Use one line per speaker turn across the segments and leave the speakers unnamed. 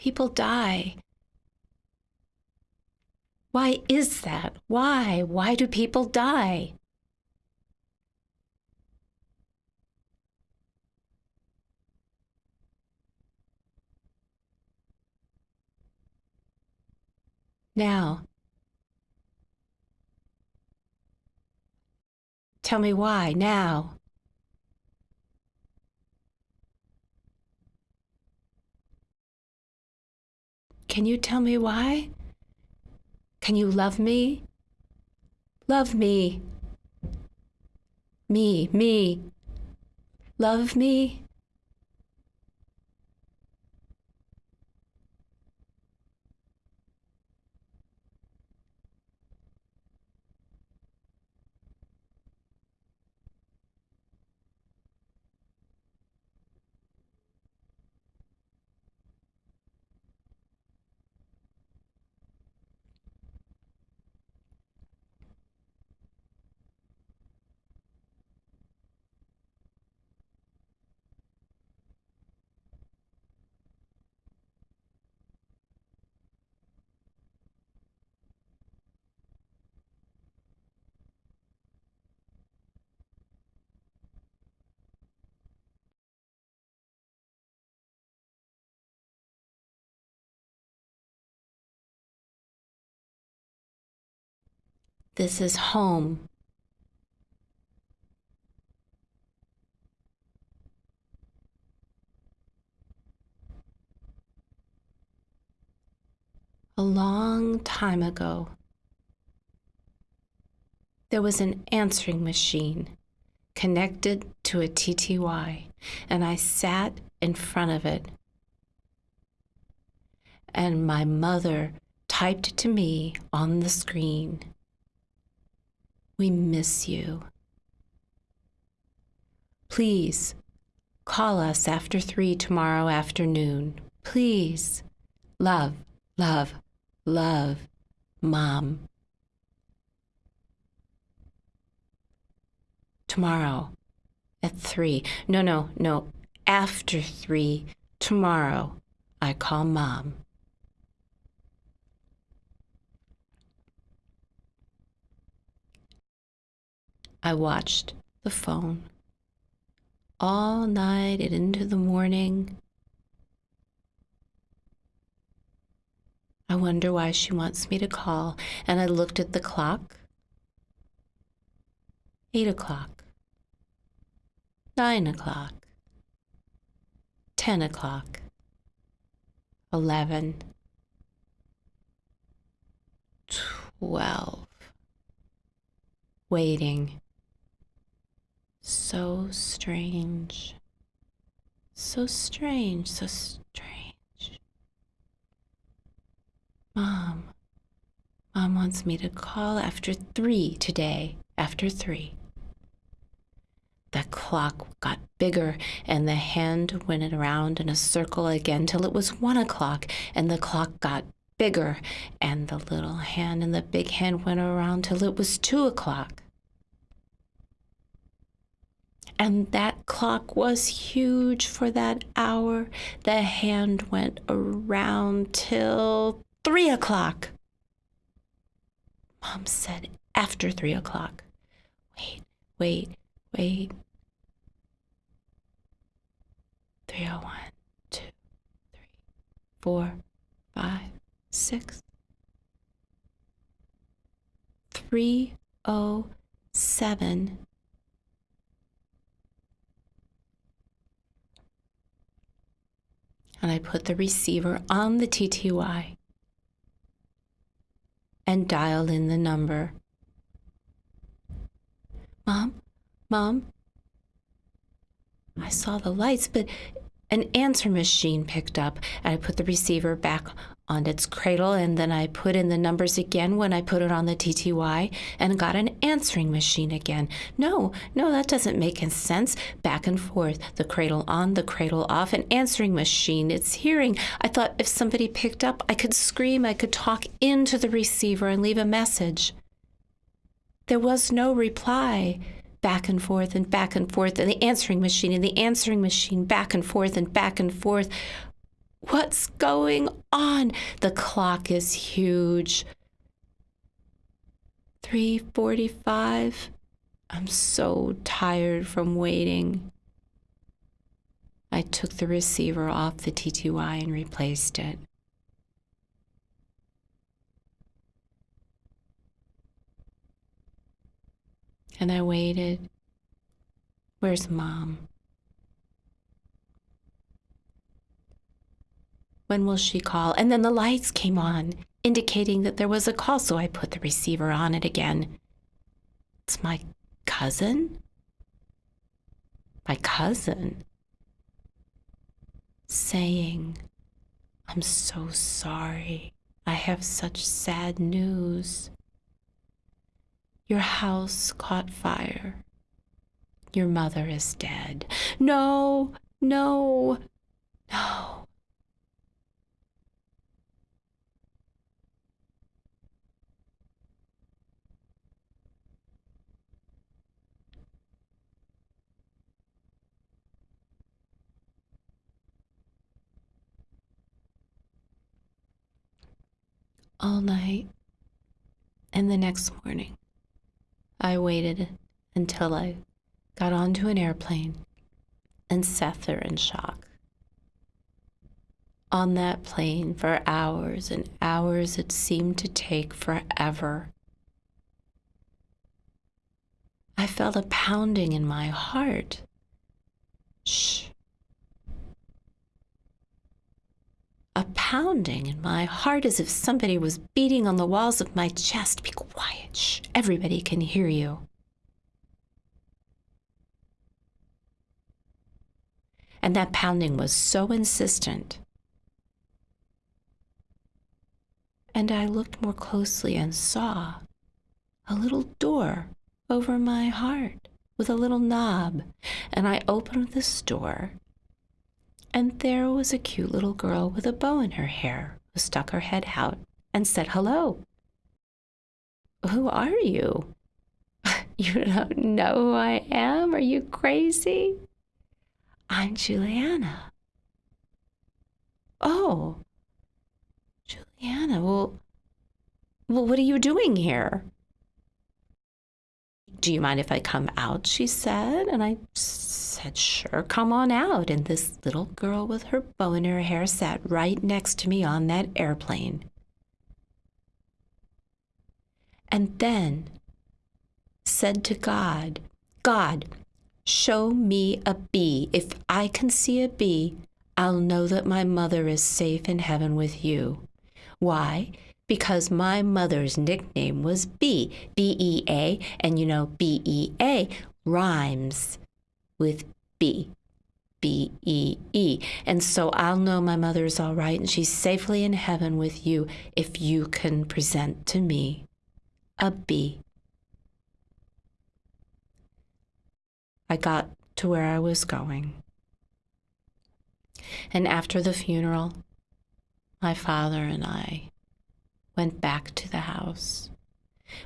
People die. Why is that? Why? Why do people die? Now, tell me why now. Can you tell me why? Can you love me? Love me. Me, me. Love me. This is home. A long time ago, there was an answering machine connected to a TTY, and I sat in front of it. And my mother typed to me on the screen. We miss you. Please call us after three tomorrow afternoon. Please. Love, love, love, Mom. Tomorrow at three. No, no, no. After three. Tomorrow. I call Mom. I watched the phone all night and into the morning. I wonder why she wants me to call. And I looked at the clock. Eight o'clock. Nine o'clock. Ten o'clock. Eleven. Twelve. Waiting. So strange. So strange, so strange. Mom. Mom wants me to call after three today, after three. The clock got bigger and the hand went around in a circle again till it was one o'clock and the clock got bigger and the little hand and the big hand went around till it was two o'clock. And that clock was huge for that hour. The hand went around till three o'clock. Mom said after three o'clock. Wait, wait, wait. 301, 2, 3, 4, 5, 6. 307 and I put the receiver on the TTY and dialed in the number. Mom, Mom, I saw the lights, but an answer machine picked up, and I put the receiver back on its cradle, and then I put in the numbers again when I put it on the TTY and got an answering machine again. No, no, that doesn't make sense. Back and forth, the cradle on, the cradle off, an answering machine. It's hearing. I thought if somebody picked up, I could scream, I could talk into the receiver and leave a message. There was no reply back and forth and back and forth, and the answering machine and the answering machine back and forth and back and forth. What's going on? The clock is huge. 3:45. I'm so tired from waiting. I took the receiver off the TTY and replaced it. And I waited. Where's mom? When will she call? And then the lights came on, indicating that there was a call, so I put the receiver on it again. It's my cousin? My cousin? Saying, I'm so sorry. I have such sad news. Your house caught fire. Your mother is dead. No, no, no. All night and the next morning. I waited until I got onto an airplane and sat there in shock. On that plane for hours and hours, it seemed to take forever. I felt a pounding in my heart. Shh. A pounding in my heart as if somebody was beating on the walls of my chest. Be quiet. Shh. Everybody can hear you. And that pounding was so insistent. And I looked more closely and saw a little door over my heart with a little knob. And I opened this door, and there was a cute little girl with a bow in her hair who stuck her head out and said hello. Who are you? you don't know who I am? Are you crazy? I'm Juliana. Oh, Juliana, well, well, what are you doing here? Do you mind if I come out? She said. And I said, Sure, come on out. And this little girl with her bow in her hair sat right next to me on that airplane. And then said to God, God, Show me a bee. If I can see a bee, I'll know that my mother is safe in heaven with you. Why? Because my mother's nickname was Bee, B E A, and you know, B E A rhymes with B, B E E. And so I'll know my mother is all right and she's safely in heaven with you if you can present to me a B. I got to where I was going. And after the funeral, my father and I went back to the house.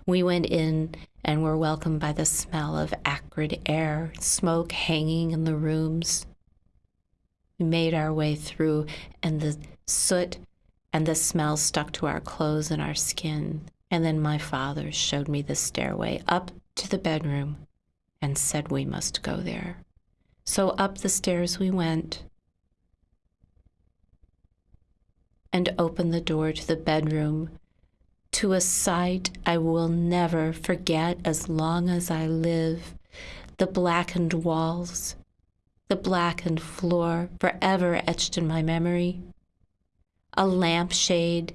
We went in and were welcomed by the smell of acrid air, smoke hanging in the rooms. We made our way through, and the soot and the smell stuck to our clothes and our skin. And then my father showed me the stairway up to the bedroom and said we must go there. So up the stairs we went and opened the door to the bedroom to a sight I will never forget as long as I live. The blackened walls, the blackened floor, forever etched in my memory. A lampshade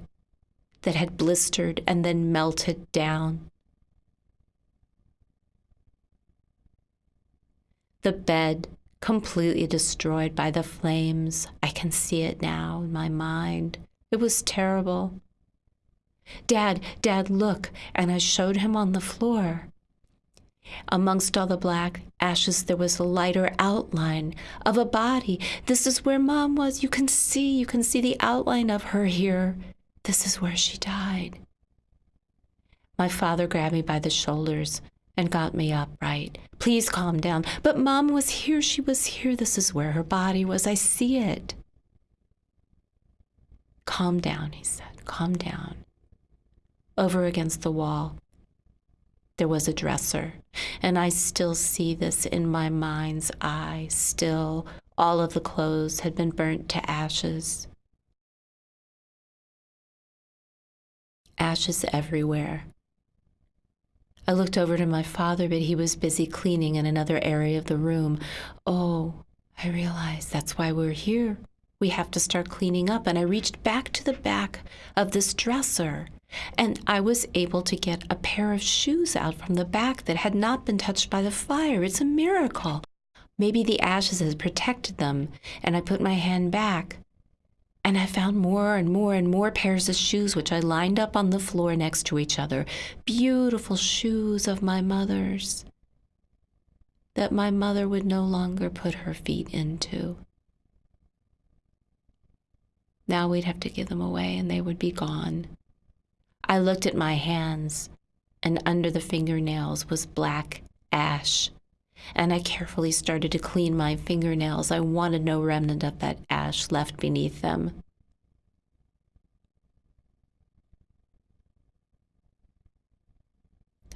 that had blistered and then melted down. The bed completely destroyed by the flames. I can see it now in my mind. It was terrible. Dad, Dad, look. And I showed him on the floor. Amongst all the black ashes, there was a lighter outline of a body. This is where Mom was. You can see, you can see the outline of her here. This is where she died. My father grabbed me by the shoulders and got me upright. Please calm down. But mom was here. She was here. This is where her body was. I see it. Calm down, he said. Calm down. Over against the wall, there was a dresser, and I still see this in my mind's eye. Still, all of the clothes had been burnt to ashes. Ashes everywhere. I looked over to my father, but he was busy cleaning in another area of the room. Oh, I realized that's why we're here. We have to start cleaning up. And I reached back to the back of this dresser and I was able to get a pair of shoes out from the back that had not been touched by the fire. It's a miracle. Maybe the ashes had protected them, and I put my hand back. And I found more and more and more pairs of shoes, which I lined up on the floor next to each other. Beautiful shoes of my mother's that my mother would no longer put her feet into. Now we'd have to give them away and they would be gone. I looked at my hands, and under the fingernails was black ash. And I carefully started to clean my fingernails. I wanted no remnant of that ash left beneath them.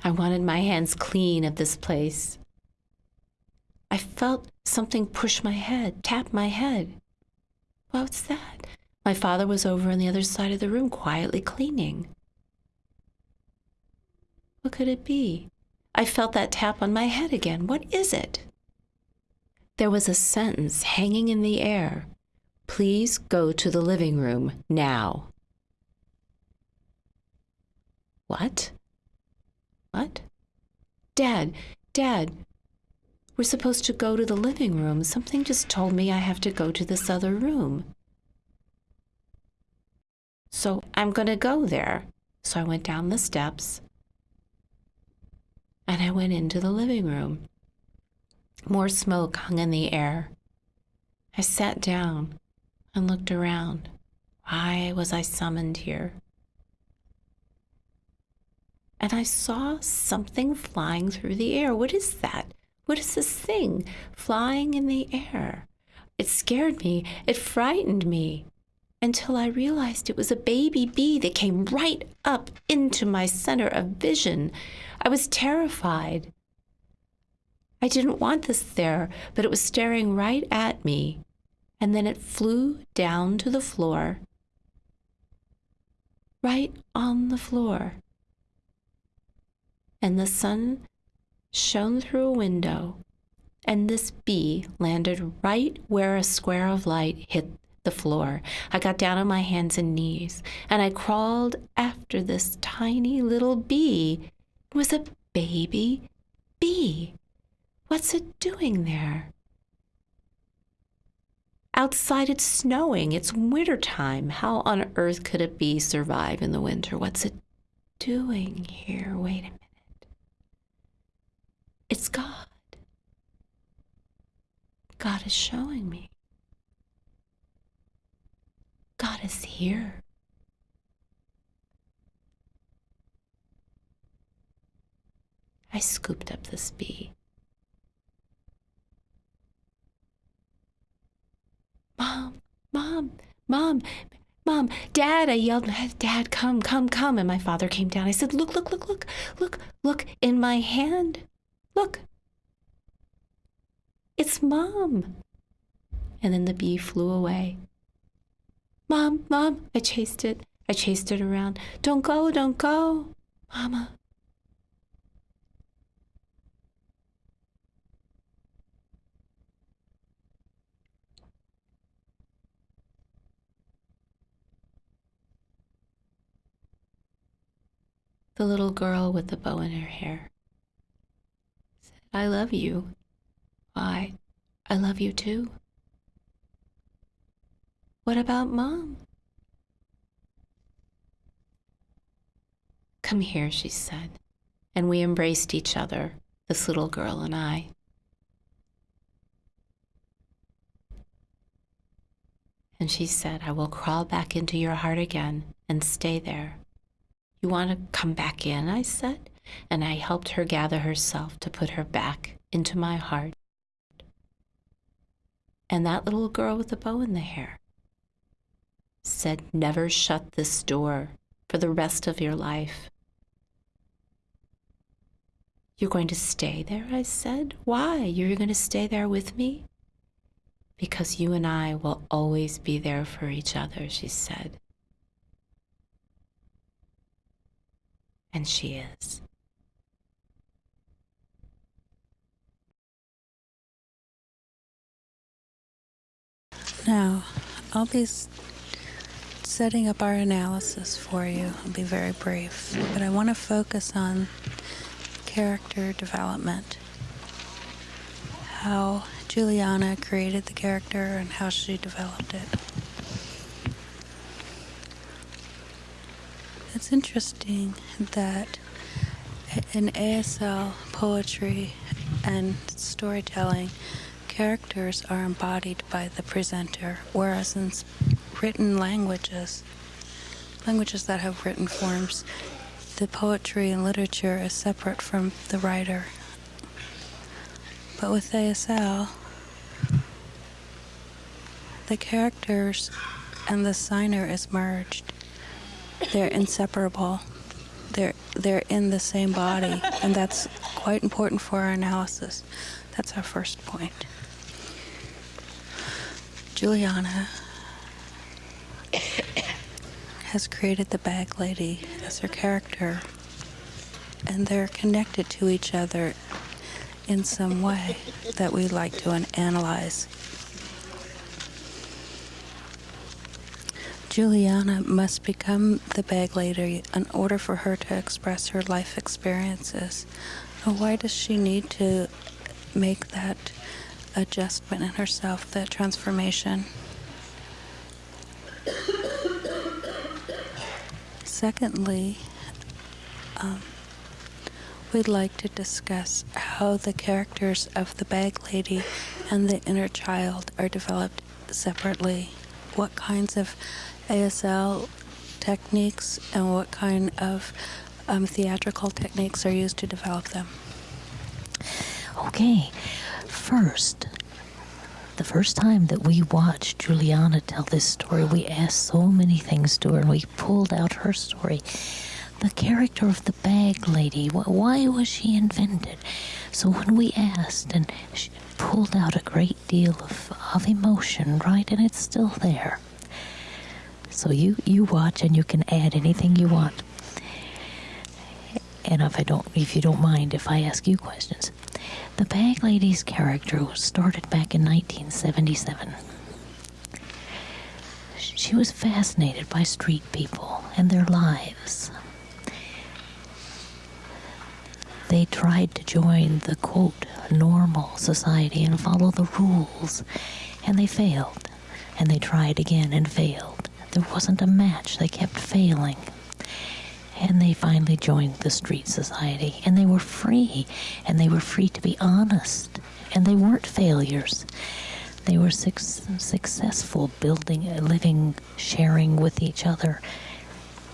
I wanted my hands clean of this place. I felt something push my head, tap my head. What's that? My father was over on the other side of the room quietly cleaning. What could it be? I felt that tap on my head again. What is it? There was a sentence hanging in the air. Please go to the living room now. What? What? Dad, Dad, we're supposed to go to the living room. Something just told me I have to go to this other room. So I'm going to go there. So I went down the steps and I went into the living room. More smoke hung in the air. I sat down and looked around. Why was I summoned here? And I saw something flying through the air. What is that? What is this thing flying in the air? It scared me. It frightened me until I realized it was a baby bee that came right up into my center of vision. I was terrified. I didn't want this there, but it was staring right at me. And then it flew down to the floor, right on the floor. And the sun shone through a window, and this bee landed right where a square of light hit the floor. I got down on my hands and knees and I crawled after this tiny little bee. Was a baby bee. What's it doing there? Outside it's snowing. It's winter time. How on earth could a bee survive in the winter? What's it doing here? Wait a minute. It's God. God is showing me. God is here. I scooped up this bee. Mom, Mom, Mom, Mom, Dad, I yelled, Dad, come, come, come. And my father came down. I said, Look, look, look, look, look, look in my hand. Look. It's Mom. And then the bee flew away. Mom, Mom, I chased it. I chased it around. Don't go, don't go. Mama. The little girl with the bow in her hair said, I love you. Why, I love you too. What about Mom? Come here, she said, and we embraced each other, this little girl and I. And she said, I will crawl back into your heart again and stay there. You want to come back in? I said, and I helped her gather herself to put her back into my heart. And that little girl with the bow in the hair, said, Never shut this door for the rest of your life. You're going to stay there, I said. Why? You're going to stay there with me? Because you and I will always be there for each other, she said. And she is.
Now, I'll be setting up our analysis for you. I'll be very brief, but I want to focus on character development. How Juliana created the character and how she developed it. It's interesting that in ASL poetry and storytelling, characters are embodied by the presenter, whereas in written languages, languages that have written forms, the poetry and literature is separate from the writer. But with ASL, the characters and the signer is merged. They're inseparable. They're they're in the same body, and that's quite important for our analysis. That's our first point. Juliana has created the bag lady as her character, and they're connected to each other in some way that we like to analyze. Juliana must become the bag lady in order for her to express her life experiences. Why does she need to make that adjustment in herself, that transformation? Secondly, um, we'd like to discuss how the characters of the bag lady and the inner child are developed separately. What kinds of ASL techniques and what kind of um, theatrical techniques are used to develop them?
Okay, first, the first time that we watched Juliana tell this story, we asked so many things to her and we pulled out her story. The character of the bag lady, why was she invented? So when we asked and she pulled out a great deal of, of emotion, right, and it's still there. So you, you watch and you can add anything you want. And if I don't, if you don't mind, if I ask you questions, the bag lady's character was started back in 1977. She was fascinated by street people and their lives. They tried to join the quote normal society and follow the rules, and they failed. And they tried again and failed. There wasn't a match, they kept failing. And they finally joined the street society. And they were free. And they were free to be honest. And they weren't failures. They were suc successful building living sharing with each other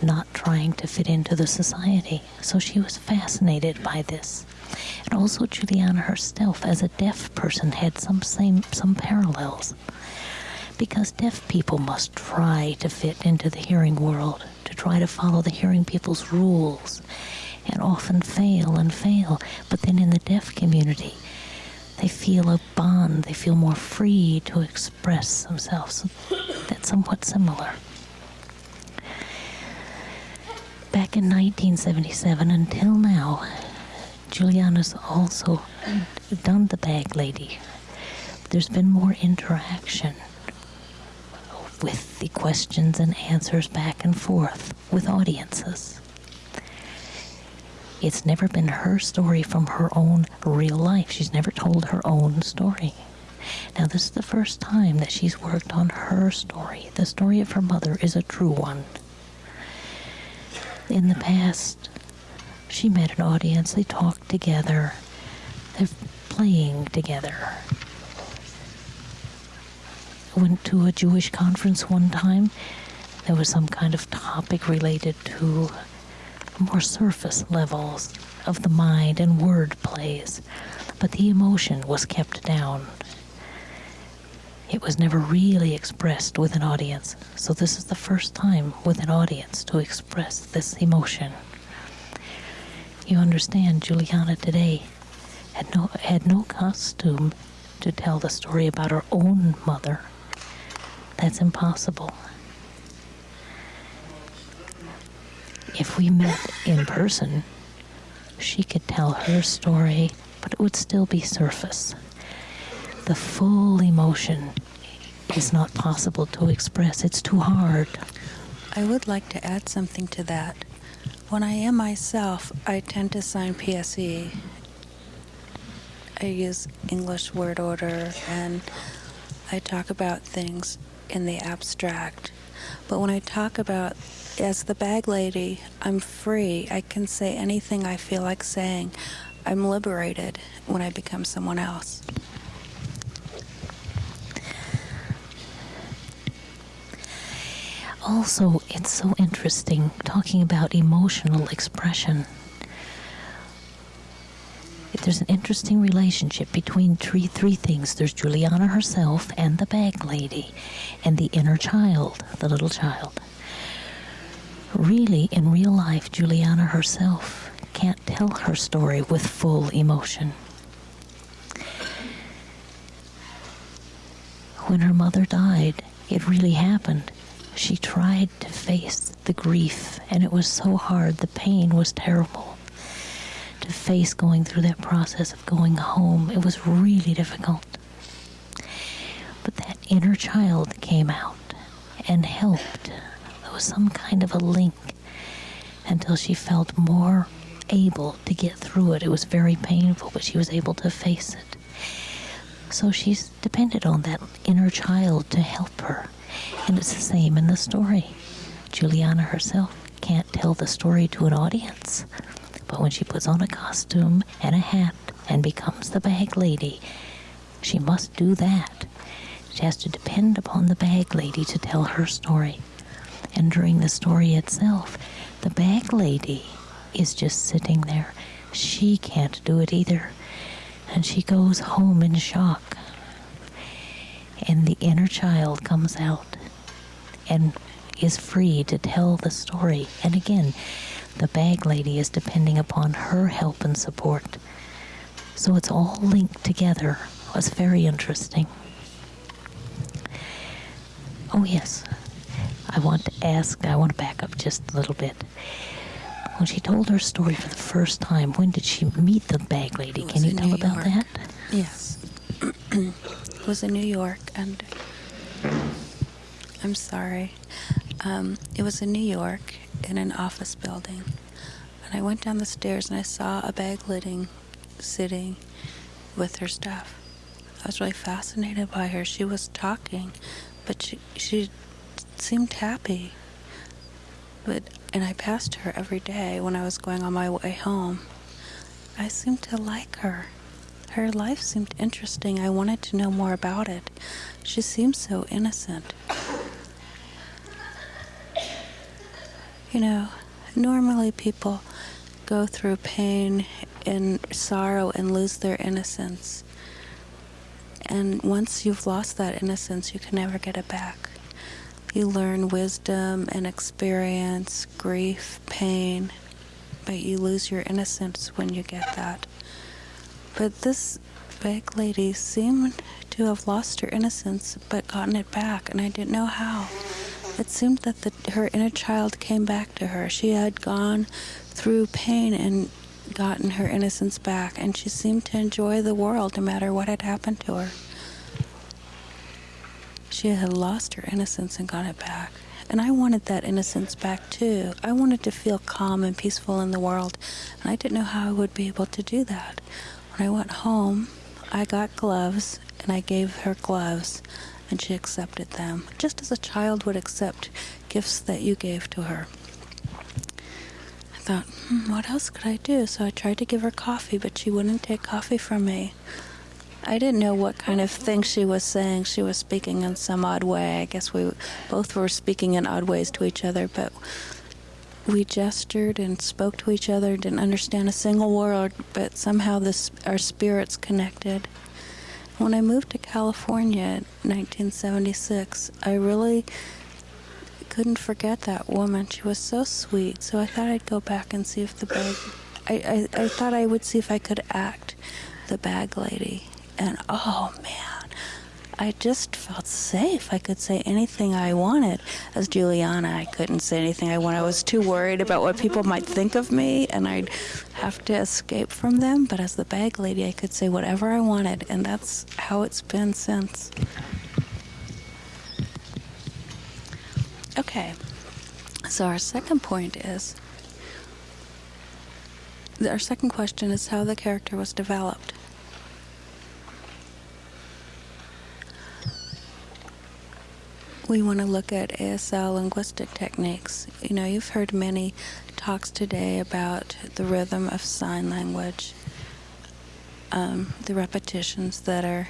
not trying to fit into the society so she was fascinated by this and also juliana herself as a deaf person had some same some parallels because deaf people must try to fit into the hearing world, to try to follow the hearing people's rules, and often fail and fail. But then in the deaf community, they feel a bond, they feel more free to express themselves. That's somewhat similar. Back in 1977 until now, Juliana's also done the bag lady. There's been more interaction with the questions and answers back and forth with audiences. It's never been her story from her own real life. She's never told her own story. Now, this is the first time that she's worked on her story. The story of her mother is a true one. In the past, she met an audience, they talked together, they're playing together went to a Jewish conference one time. There was some kind of topic related to more surface levels of the mind and word plays, but the emotion was kept down. It was never really expressed with an audience. So this is the first time with an audience to express this emotion. You understand, Juliana today had no had no costume to tell the story about her own mother. That's impossible. If we met in person, she could tell her story, but it would still be surface. The full emotion is not possible to express. It's too hard.
I would like to add something to that. When I am myself, I tend to sign PSE. I use English word order and I talk about things in the abstract. But when I talk about as the bag lady, I'm free. I can say anything I feel like saying. I'm liberated when I become someone else.
Also, it's so interesting talking about emotional expression. There's an interesting relationship between three, three things. There's Juliana herself and the bag lady, and the inner child, the little child. Really, in real life, Juliana herself can't tell her story with full emotion. When her mother died, it really happened. She tried to face the grief, and it was so hard. The pain was terrible. To face going through that process of going home, it was really difficult. But that inner child came out and helped. There was some kind of a link until she felt more able to get through it. It was very painful, but she was able to face it. So she's depended on that inner child to help her. And it's the same in the story. Juliana herself can't tell the story to an audience. But when she puts on a costume and a hat and becomes the bag lady, she must do that. She has to depend upon the bag lady to tell her story. And during the story itself, the bag lady is just sitting there. She can't do it either. And she goes home in shock. And the inner child comes out and is free to tell the story. And again, the bag lady is depending upon her help and support. So it's all linked together. It was very interesting. Oh, yes. I want to ask, I want to back up just a little bit. When she told her story for the first time, when did she meet the bag lady? Can you tell
New
about
York.
that?
Yes. was in New York, and I'm sorry. Um, it was in New York in an office building. And I went down the stairs and I saw a bag lady sitting with her stuff. I was really fascinated by her. She was talking, but she, she seemed happy. But and I passed her every day when I was going on my way home. I seemed to like her. Her life seemed interesting. I wanted to know more about it. She seemed so innocent. You know, normally people go through pain and sorrow and lose their innocence. And once you've lost that innocence, you can never get it back. You learn wisdom and experience, grief, pain, but you lose your innocence when you get that. But this big lady seemed to have lost her innocence but gotten it back, and I didn't know how. It seemed that the, her inner child came back to her. She had gone through pain and gotten her innocence back, and she seemed to enjoy the world no matter what had happened to her. She had lost her innocence and got it back. And I wanted that innocence back too. I wanted to feel calm and peaceful in the world, and I didn't know how I would be able to do that. I went home, I got gloves and I gave her gloves, and she accepted them, just as a child would accept gifts that you gave to her. I thought, hmm, what else could I do? So I tried to give her coffee, but she wouldn't take coffee from me. I didn't know what kind of thing she was saying. She was speaking in some odd way. I guess we both were speaking in odd ways to each other, but we gestured and spoke to each other, didn't understand a single word, but somehow this, our spirits connected. when I moved to California in 1976, I really couldn't forget that woman. She was so sweet. So I thought I'd go back and see if the bag. I, I, I thought I would see if I could act the bag lady. And oh man, I just felt safe. I could say anything I wanted. As Juliana, I couldn't say anything I wanted. I was too worried about what people might think of me, and I'd have to escape from them. But as the bag lady, I could say whatever I wanted, and that's how it's been since. Okay, so our second point is our second question is how the character was developed. We want to look at ASL linguistic techniques. You know, you've heard many talks today about the rhythm of sign language, um, the repetitions that are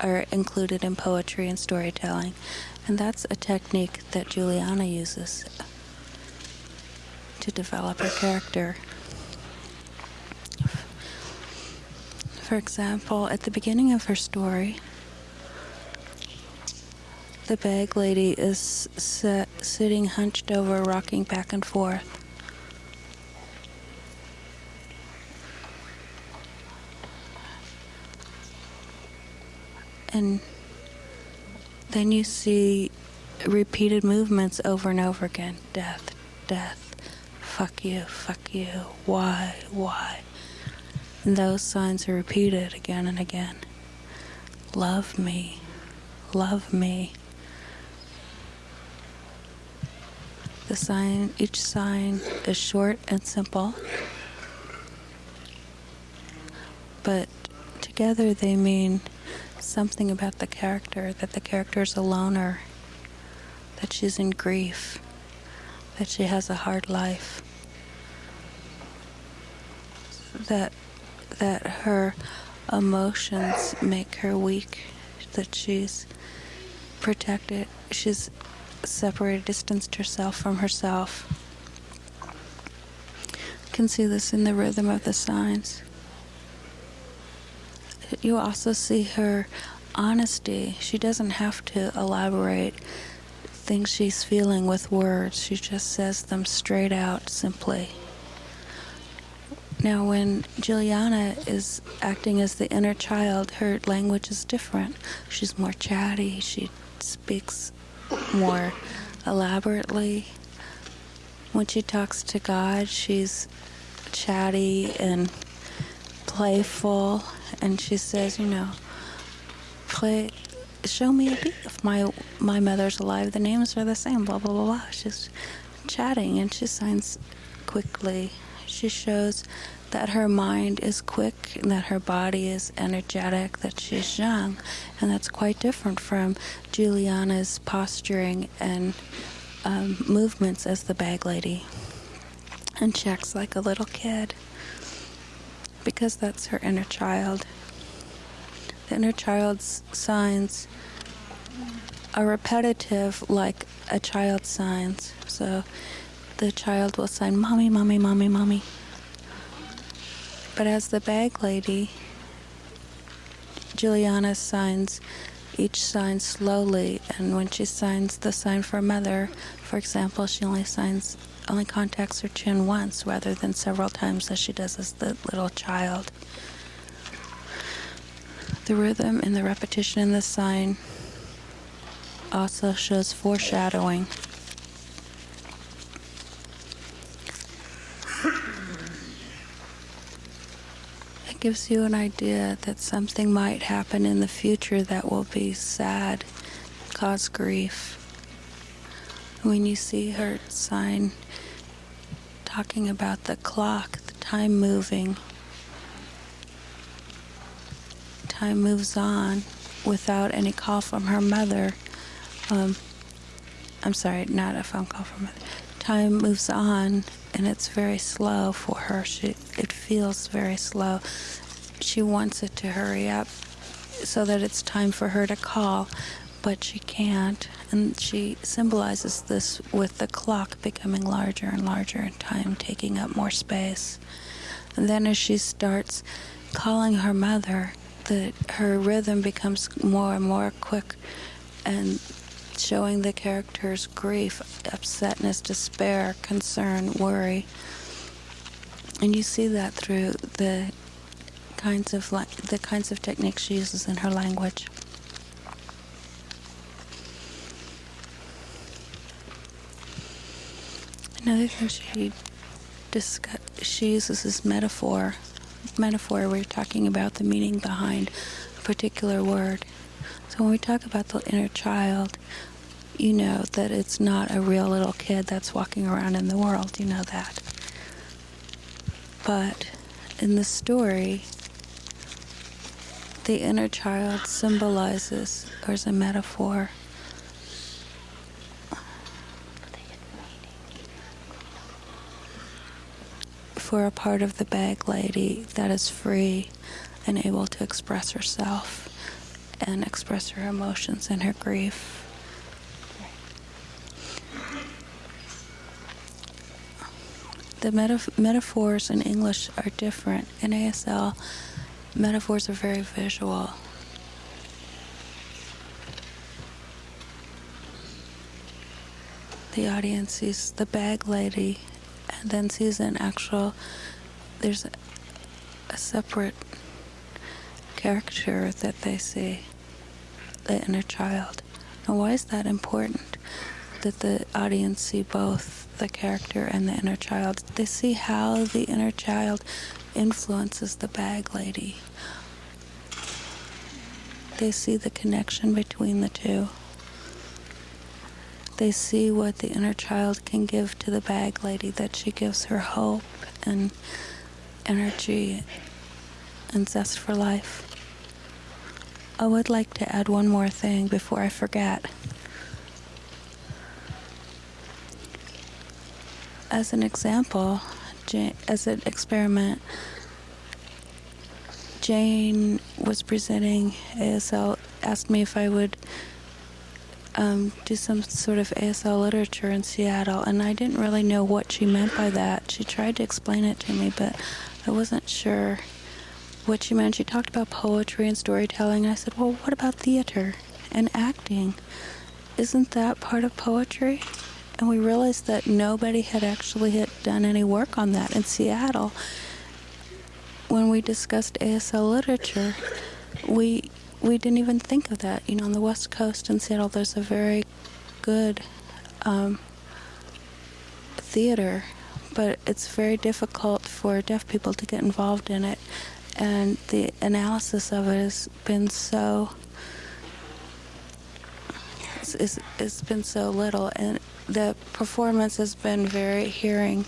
are included in poetry and storytelling, and that's a technique that Juliana uses to develop her character. For example, at the beginning of her story, the bag lady is sit, sitting hunched over, rocking back and forth. And then you see repeated movements over and over again death, death, fuck you, fuck you, why, why. And those signs are repeated again and again. Love me, love me. The sign, each sign is short and simple, but together they mean something about the character, that the character is a loner, that she's in grief, that she has a hard life, that that her emotions make her weak, that she's protected, she's separated, distanced herself from herself. You can see this in the rhythm of the signs. You also see her honesty. She doesn't have to elaborate things she's feeling with words. She just says them straight out, simply. Now, when Juliana is acting as the inner child, her language is different. She's more chatty. She speaks more elaborately. When she talks to God, she's chatty and playful, and she says, you know, play, show me a beat. If my my mother's alive, the names are the same. Blah blah blah blah. She's chatting, and she signs quickly. She shows that her mind is quick and that her body is energetic, that she's young. And that's quite different from Juliana's posturing and um, movements as the bag lady. And she acts like a little kid because that's her inner child. The inner child's signs are repetitive like a child's signs. So the child will sign, Mommy, Mommy, Mommy, Mommy. But as the bag lady, Juliana signs each sign slowly, and when she signs the sign for mother, for example, she only signs, only contacts her chin once rather than several times as she does as the little child. The rhythm and the repetition in the sign also shows foreshadowing. Gives you an idea that something might happen in the future that will be sad, cause grief. When you see her sign talking about the clock, the time moving, time moves on without any call from her mother. Um, I'm sorry, not a phone call from her mother. Time moves on and it's very slow for her. She, it feels very slow. She wants it to hurry up so that it's time for her to call, but she can't. And she symbolizes this with the clock becoming larger and larger and time taking up more space. And then as she starts calling her mother, the her rhythm becomes more and more quick and showing the character's grief, upsetness, despair, concern, worry. And you see that through the kinds of the kinds of techniques she uses in her language. Another thing she discuss, she uses is metaphor. Metaphor, we're talking about the meaning behind a particular word. So when we talk about the inner child, you know that it's not a real little kid that's walking around in the world. You know that. But in the story, the inner child symbolizes, or is a metaphor, for a part of the bag lady that is free and able to express herself and express her emotions and her grief. The metaf- metaphors in English are different. In ASL, metaphors are very visual. The audience sees the bag lady and then sees an actual, there's a, a separate character that they see, the inner child. Now, why is that important? That the audience see both the character and the inner child. They see how the inner child influences the bag lady. They see the connection between the two. They see what the inner child can give to the bag lady, that she gives her hope and energy and zest for life. I would like to add one more thing before I forget. As an example, as an experiment, Jane was presenting ASL, asked me if I would um, do some sort of ASL literature in Seattle, and I didn't really know what she meant by that. She tried to explain it to me, but I wasn't sure what she meant. She talked about poetry and storytelling. I said, Well, what about theater and acting? Isn't that part of poetry? And we realized that nobody had actually had done any work on that in Seattle. When we discussed ASL literature, we we didn't even think of that. You know, on the West Coast in Seattle, there's a very good um, theater, but it's very difficult for deaf people to get involved in it. And the analysis of it has been so it's, it's, it's been so little, and the performance has been very hearing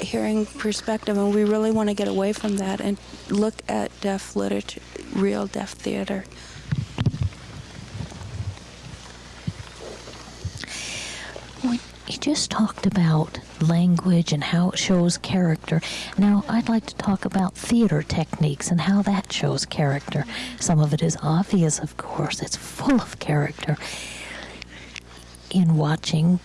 hearing perspective, and we really want to get away from that and look at deaf literature, real deaf theater.
You just talked about language and how it shows character. Now, I'd like to talk about theater techniques and how that shows character. Some of it is obvious, of course, it's full of character. In watching,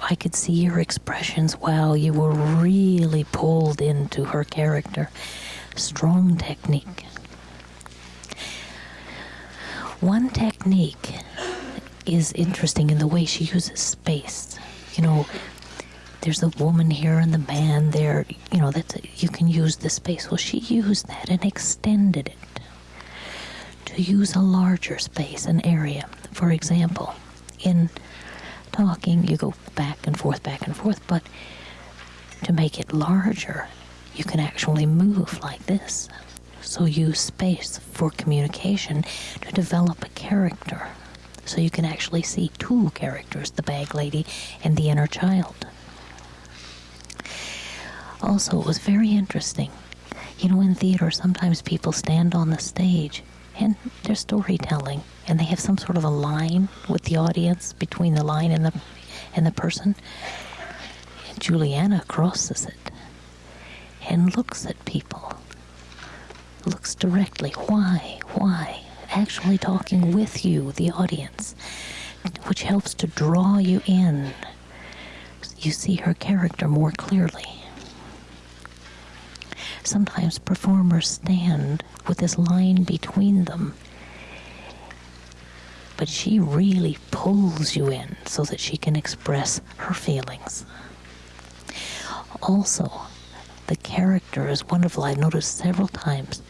I could see your expressions. Wow, you were really pulled into her character. Strong technique. One technique is interesting in the way she uses space. You know, there's a woman here and the man there. You know, that you can use the space. Well, she used that and extended it to use a larger space, an area. For example, in talking, you go back and forth, back and forth, but to make it larger, you can actually move like this. So use space for communication to develop a character. So you can actually see two characters, the bag lady and the inner child. Also, it was very interesting. You know, in theater, sometimes people stand on the stage and they're storytelling, and they have some sort of a line with the audience between the line and the and the person. And Juliana crosses it and looks at people. Looks directly. Why? Why? Actually talking with you, the audience, which helps to draw you in. You see her character more clearly. sometimes performers stand with this line between them. But she really pulls you in so that she can express her feelings. Also, the character is wonderful. I've noticed several times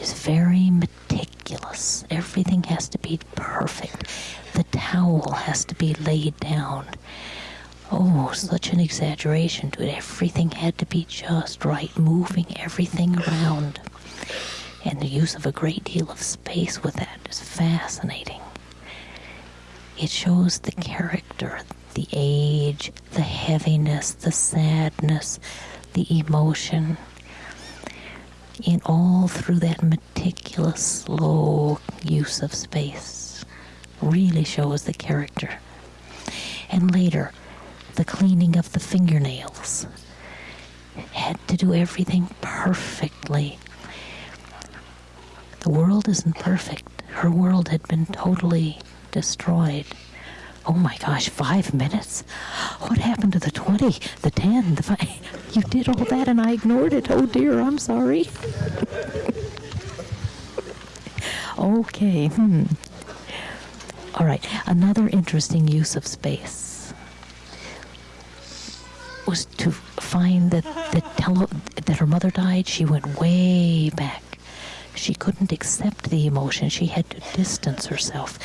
is very meticulous. Everything has to be perfect. The towel has to be laid down. Oh, such an exaggeration to it. Everything had to be just right, moving everything around. And the use of a great deal of space with that is fascinating. It shows the character, the age, the heaviness, the sadness, the emotion in all through that meticulous, slow use of space. Really shows the character. And later, the cleaning of the fingernails. Had to do everything perfectly. The world isn't perfect. Her world had been totally destroyed. Oh my gosh, five minutes? What happened to the 20, the 10, the 5? You did all that and I ignored it. Oh dear, I'm sorry. okay, hmm. All right, another interesting use of space was to find that tele- that her mother died. She went way back. She couldn't accept the emotion. She had to distance herself.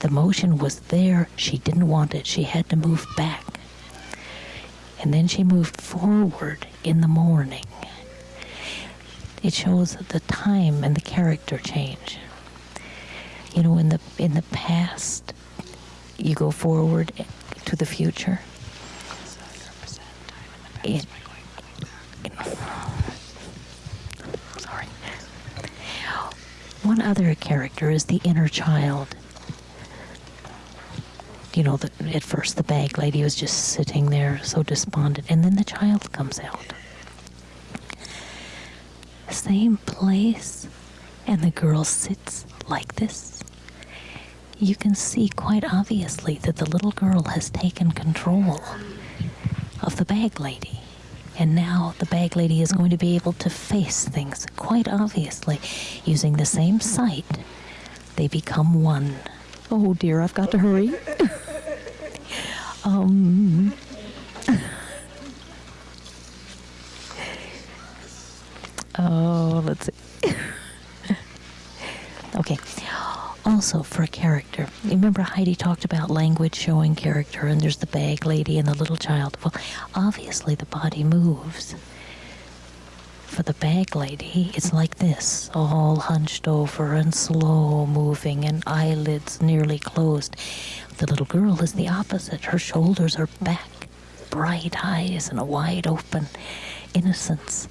The motion was there. She didn't want it. She had to move back. And then she moved forward in the morning. It shows the time and the character change. You know, in the in the past, you go forward to the future. It, sorry. One other character is the inner child. You know, the, at first the bag lady was just sitting there so despondent, and then the child comes out. Same place, and the girl sits like this. You can see quite obviously that the little girl has taken control of the bag lady. And now the bag lady is going to be able to face things quite obviously. Using the same sight, they become one. Oh dear, I've got to hurry. Um. Oh, let's see. okay. Also, for a character, remember Heidi talked about language showing character, and there's the bag lady and the little child. Well, obviously, the body moves. For the bag lady, it's like this all hunched over and slow moving, and eyelids nearly closed. The little girl is the opposite. Her shoulders are back, bright eyes, and a wide open innocence.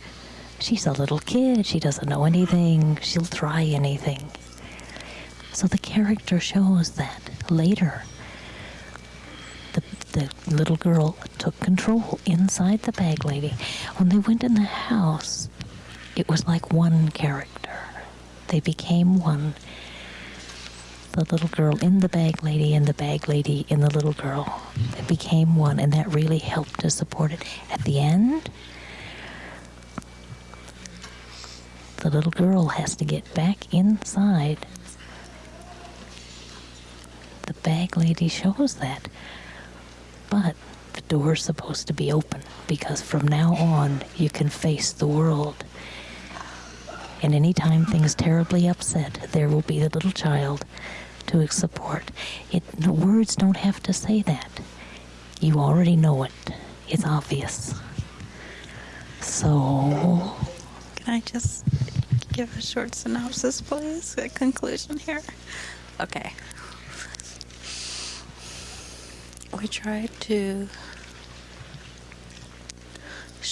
She's a little kid. She doesn't know anything. She'll try anything. So the character shows that later. The, the little girl took control inside the bag lady. When they went in the house, it was like one character. They became one. The little girl in the bag lady and the bag lady in the little girl. They became one, and that really helped to support it. At the end, the little girl has to get back inside. The bag lady shows that. But the door's supposed to be open because from now on you can face the world. And anytime things terribly upset, there will be the little child to support. It the words don't have to say that. You already know it. It's obvious. So
Can I just give a short synopsis, please? A conclusion here? Okay. We tried to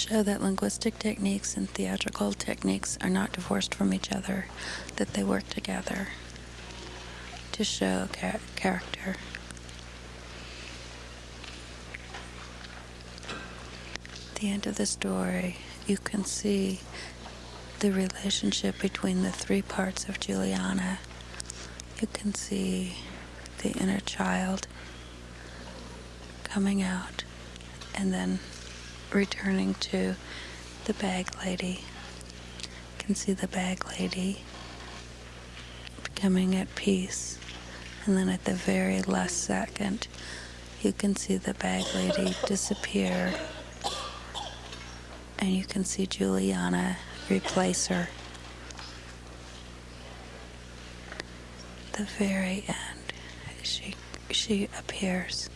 show that linguistic techniques and theatrical techniques are not divorced from each other, that they work together to show cha- character. At the end of the story, you can see the relationship between the three parts of Juliana. You can see the inner child coming out and then returning to the bag lady You can see the bag lady becoming at peace. And then at the very last second, you can see the bag lady disappear. And you can see Juliana replace her. The very end, she she appears.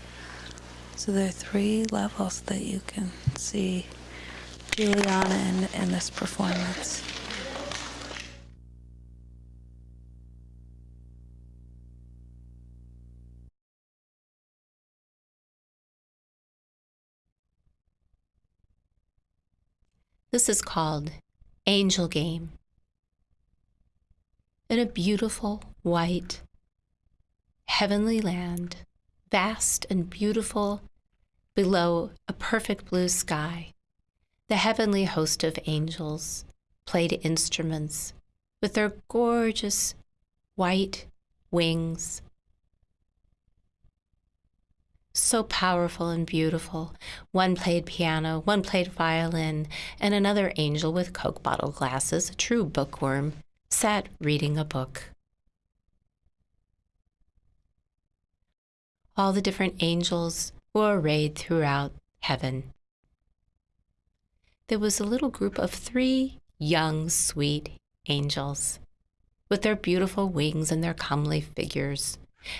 So there are three levels that you can see Juliana in, in this performance.
This is called Angel Game. In a beautiful, white, heavenly land, vast and beautiful below a perfect blue sky, the heavenly host of angels played instruments with their gorgeous white wings. So powerful and beautiful. One played piano, one played violin, and another angel with Coke bottle glasses, a true bookworm, sat reading a book. All the different angels were arrayed throughout heaven. There was a little group of three young, sweet angels with their beautiful wings and their comely figures,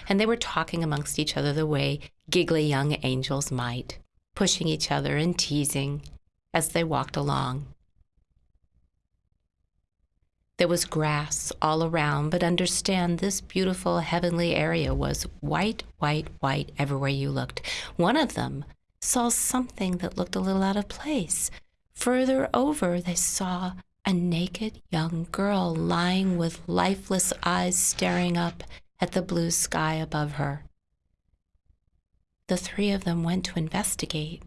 and they were talking amongst each other the way giggly young angels might, pushing each other and teasing as they walked along. There was grass all around, but understand this beautiful heavenly area was white, white, white everywhere you looked. One of them saw something that looked a little out of place. Further over, they saw a naked young girl lying with lifeless eyes staring up at the blue sky above her. The three of them went to investigate.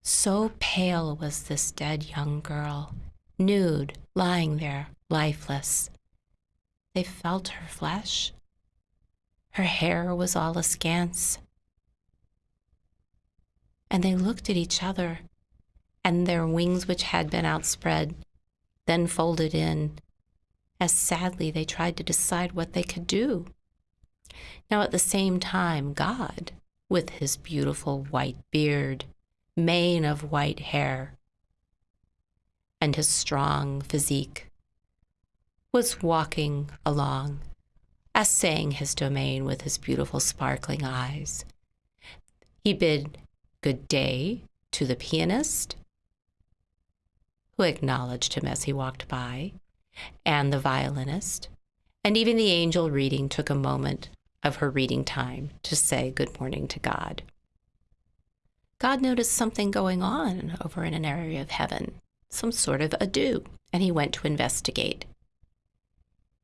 So pale was this dead young girl nude, lying there, lifeless. They felt her flesh. Her hair was all askance. And they looked at each other, and their wings, which had been outspread, then folded in, as sadly they tried to decide what they could do. Now, at the same time, God, with his beautiful white beard, mane of white hair, and his strong physique, was walking along, assaying his domain with his beautiful sparkling eyes. He bid good day to the pianist, who acknowledged him as he walked by, and the violinist, and even the angel reading took a moment of her reading time to say good morning to God. God noticed something going on over in an area of heaven some sort of ado, and he went to investigate.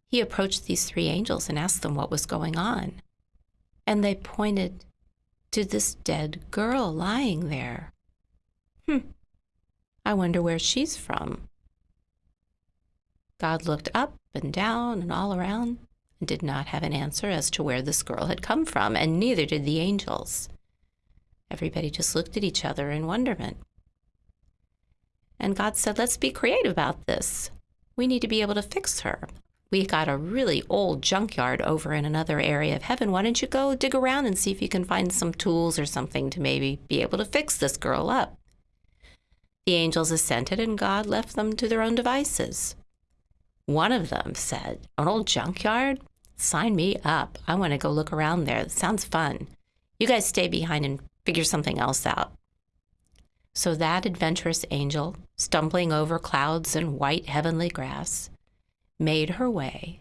He approached these three angels and asked them what was going on. And they pointed to this dead girl lying there. Hmm, I wonder where she's from. God looked up and down and all around and did not have an answer as to where this girl had come from, and neither did the angels. Everybody just looked at each other in wonderment. And God said, let's be creative about this. We need to be able to fix her. We've got a really old junkyard over in another area of heaven. Why don't you go dig around and see if you can find some tools or something to maybe be able to fix this girl up? The angels assented, and God left them to their own devices. One of them said, An old junkyard? Sign me up. I want to go look around there. It sounds fun. You guys stay behind and figure something else out. So that adventurous angel, stumbling over clouds and white heavenly grass, made her way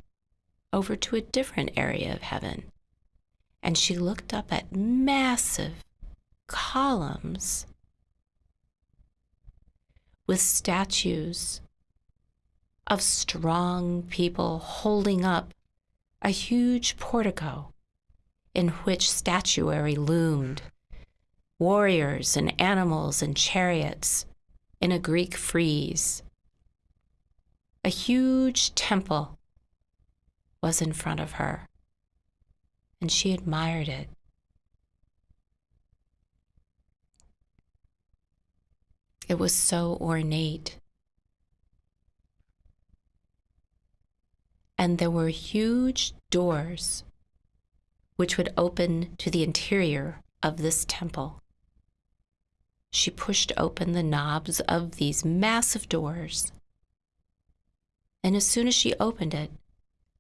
over to a different area of heaven. And she looked up at massive columns with statues of strong people holding up a huge portico in which statuary loomed warriors and animals and chariots in a Greek frieze. A huge temple was in front of her, and she admired it. It was so ornate. and there were huge doors which would open to the interior of this temple. She pushed open the knobs of these massive doors. And as soon as she opened it,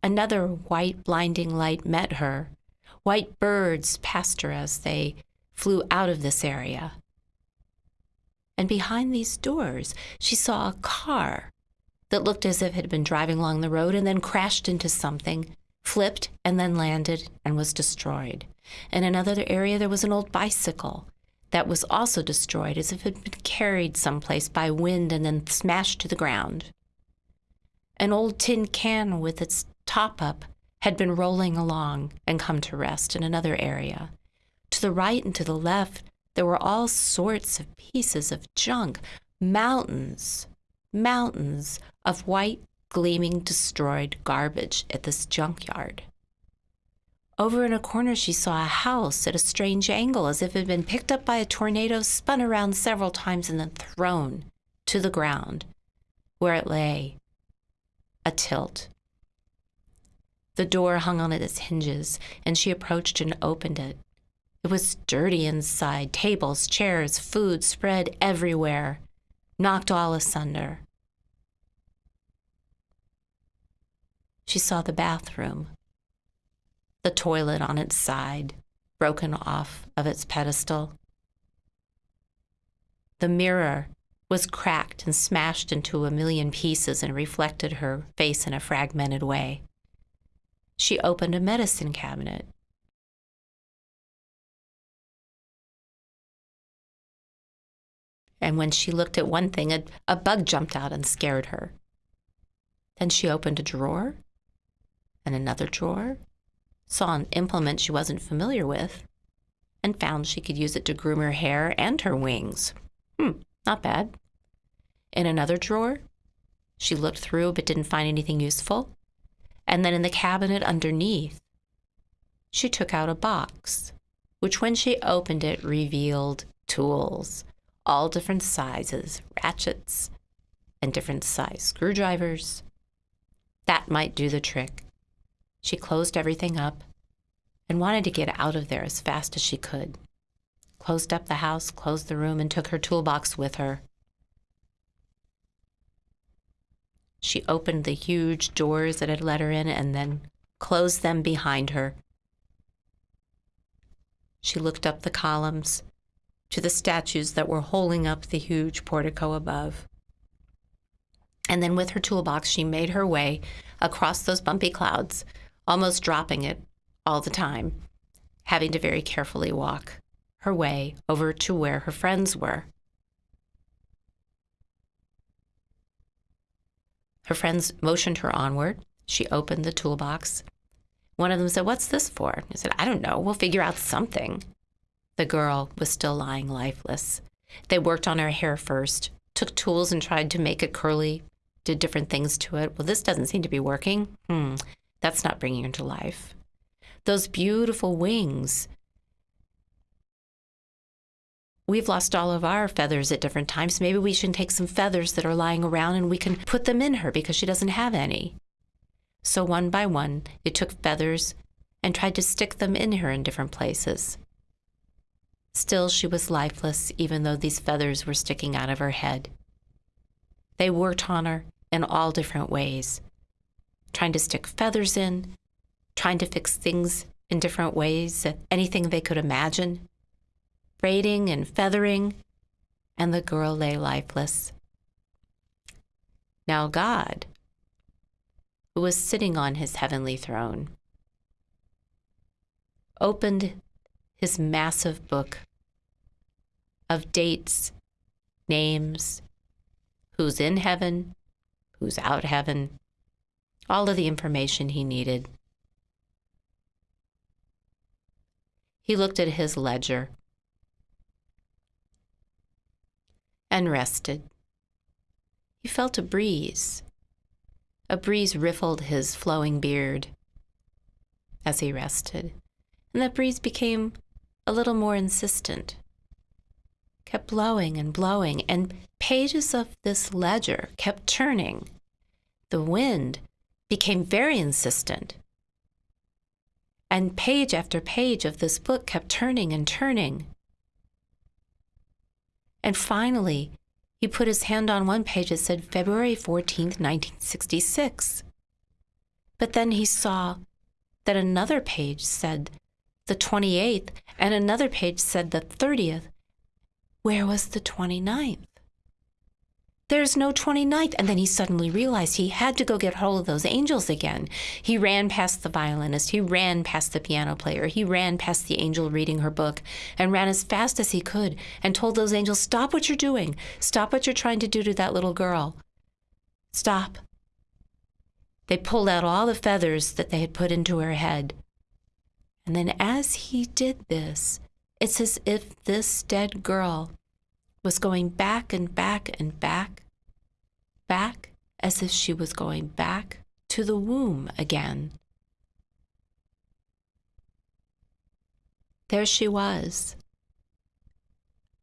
another white blinding light met her. White birds passed her as they flew out of this area. And behind these doors, she saw a car that looked as if it had been driving along the road and then crashed into something, flipped, and then landed and was destroyed. In another area, there was an old bicycle that was also destroyed as if it had been carried someplace by wind and then smashed to the ground. An old tin can with its top up had been rolling along and come to rest in another area. To the right and to the left, there were all sorts of pieces of junk, mountains, mountains of white, gleaming, destroyed garbage at this junkyard. Over in a corner, she saw a house at a strange angle, as if it had been picked up by a tornado, spun around several times, and then thrown to the ground, where it lay, a tilt. The door hung on its hinges, and she approached and opened it. It was dirty inside tables, chairs, food spread everywhere, knocked all asunder. She saw the bathroom, the toilet on its side, broken off of its pedestal. The mirror was cracked and smashed into a million pieces and reflected her face in a fragmented way. She opened a medicine cabinet. And when she looked at one thing, a, a bug jumped out and scared her. Then she opened a drawer and another drawer, saw an implement she wasn't familiar with, and found she could use it to groom her hair and her wings. Hmm, not bad. In another drawer, she looked through but didn't find anything useful. And then in the cabinet underneath, she took out a box, which when she opened it revealed tools, all different sizes, ratchets, and different size screwdrivers. That might do the trick. She closed everything up and wanted to get out of there as fast as she could. Closed up the house, closed the room, and took her toolbox with her. She opened the huge doors that had let her in and then closed them behind her. She looked up the columns to the statues that were holding up the huge portico above. And then with her toolbox, she made her way across those bumpy clouds almost dropping it all the time, having to very carefully walk her way over to where her friends were. Her friends motioned her onward. She opened the toolbox. One of them said, What's this for? I said, I don't know. We'll figure out something. The girl was still lying lifeless. They worked on her hair first, took tools and tried to make it curly, did different things to it. Well, this doesn't seem to be working. Hmm. That's not bringing her to life. Those beautiful wings. We've lost all of our feathers at different times. Maybe we should take some feathers that are lying around and we can put them in her because she doesn't have any. So one by one, they took feathers and tried to stick them in her in different places. Still, she was lifeless, even though these feathers were sticking out of her head. They worked on her in all different ways trying to stick feathers in, trying to fix things in different ways, anything they could imagine, braiding and feathering, and the girl lay lifeless. Now, God, who was sitting on his heavenly throne, opened his massive book of dates, names, who's in heaven, who's out heaven, all of the information he needed. He looked at his ledger and rested. He felt a breeze. A breeze riffled his flowing beard as he rested, and that breeze became a little more insistent. Kept blowing and blowing, and pages of this ledger kept turning. The wind became very insistent. And page after page of this book kept turning and turning. And finally, he put his hand on one page that said February 14th, 1966. But then he saw that another page said the 28th and another page said the 30th. Where was the 29th? There's no 29th. And then he suddenly realized he had to go get hold of those angels again. He ran past the violinist. He ran past the piano player. He ran past the angel reading her book and ran as fast as he could and told those angels, Stop what you're doing. Stop what you're trying to do to that little girl. Stop. They pulled out all the feathers that they had put into her head. And then as he did this, it's as if this dead girl was going back and back and back, back as if she was going back to the womb again. There she was,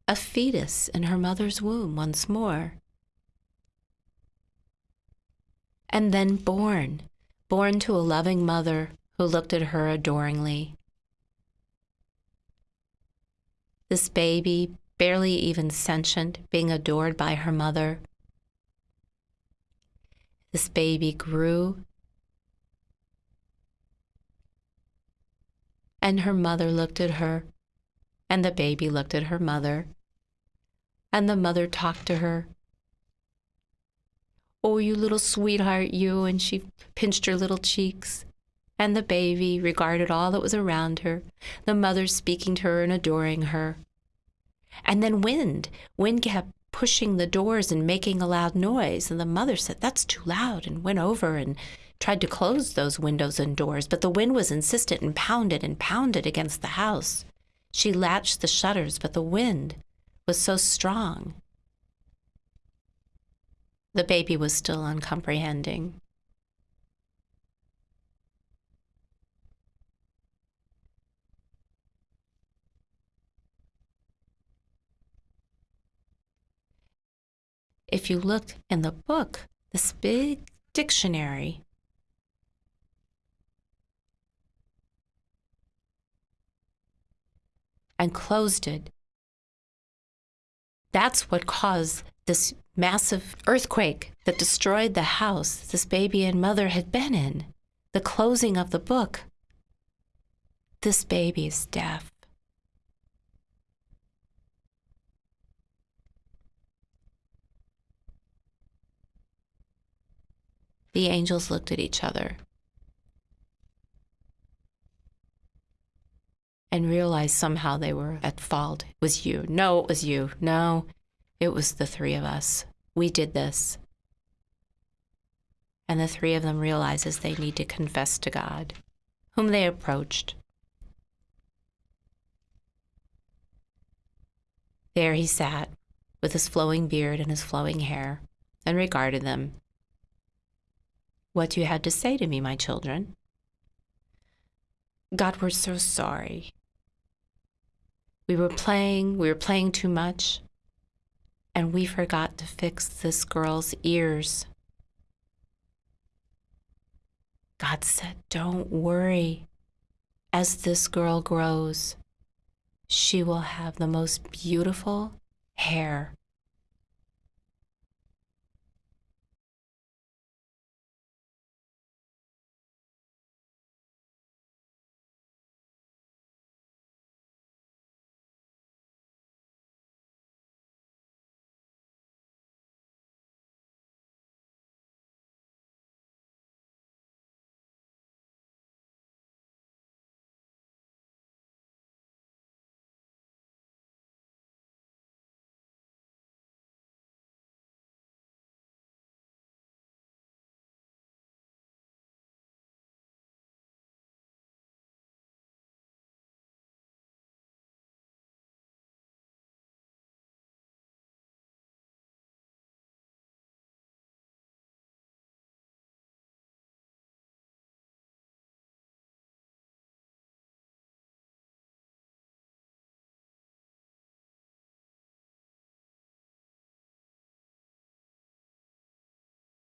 a fetus in her mother's womb once more. And then born, born to a loving mother who looked at her adoringly. This baby, barely even sentient, being adored by her mother. This baby grew, and her mother looked at her, and the baby looked at her mother, and the mother talked to her. Oh, you little sweetheart, you, and she pinched her little cheeks. And the baby regarded all that was around her, the mother speaking to her and adoring her. And then wind. Wind kept pushing the doors and making a loud noise. And the mother said, That's too loud, and went over and tried to close those windows and doors. But the wind was insistent and pounded and pounded against the house. She latched the shutters, but the wind was so strong. The baby was still uncomprehending. If you look in the book, this big dictionary, and closed it, that's what caused this massive earthquake that destroyed the house this baby and mother had been in. The closing of the book. This baby is deaf. The angels looked at each other and realized somehow they were at fault. It was you. No, it was you. No, it was the three of us. We did this. And the three of them realizes they need to confess to God, whom they approached. There he sat, with his flowing beard and his flowing hair, and regarded them what you had to say to me, my children. God, we're so sorry. We were playing, we were playing too much, and we forgot to fix this girl's ears. God said, Don't worry. As this girl grows, she will have the most beautiful hair